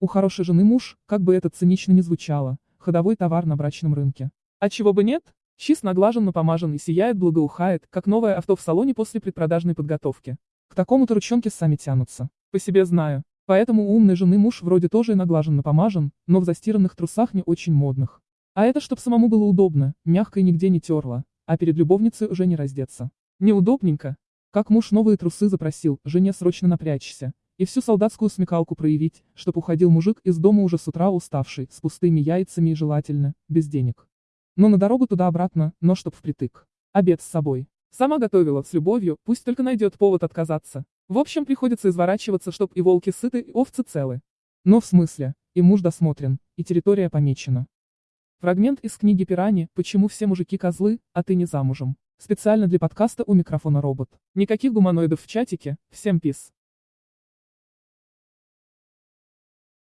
У хорошей жены муж, как бы это цинично ни звучало, ходовой товар на брачном рынке. А чего бы нет? Чист наглажен, напомажен и сияет, благоухает, как новое авто в салоне после предпродажной подготовки. К такому-то ручонки сами тянутся. По себе знаю. Поэтому у умной жены муж вроде тоже и наглажен, напомажен, но в застиранных трусах не очень модных. А это чтоб самому было удобно, мягко и нигде не терло, а перед любовницей уже не раздеться. Неудобненько. Как муж новые трусы запросил, жене срочно напрячься. И всю солдатскую смекалку проявить, чтоб уходил мужик из дома уже с утра уставший, с пустыми яйцами и желательно, без денег. Но на дорогу туда-обратно, но чтоб впритык. Обед с собой. Сама готовила, с любовью, пусть только найдет повод отказаться. В общем, приходится изворачиваться, чтоб и волки сыты, и овцы целы. Но в смысле, и муж досмотрен, и территория помечена. Фрагмент из книги Пирани «Почему все мужики козлы, а ты не замужем». Специально для подкаста у микрофона робот. Никаких гуманоидов в чатике, всем пис.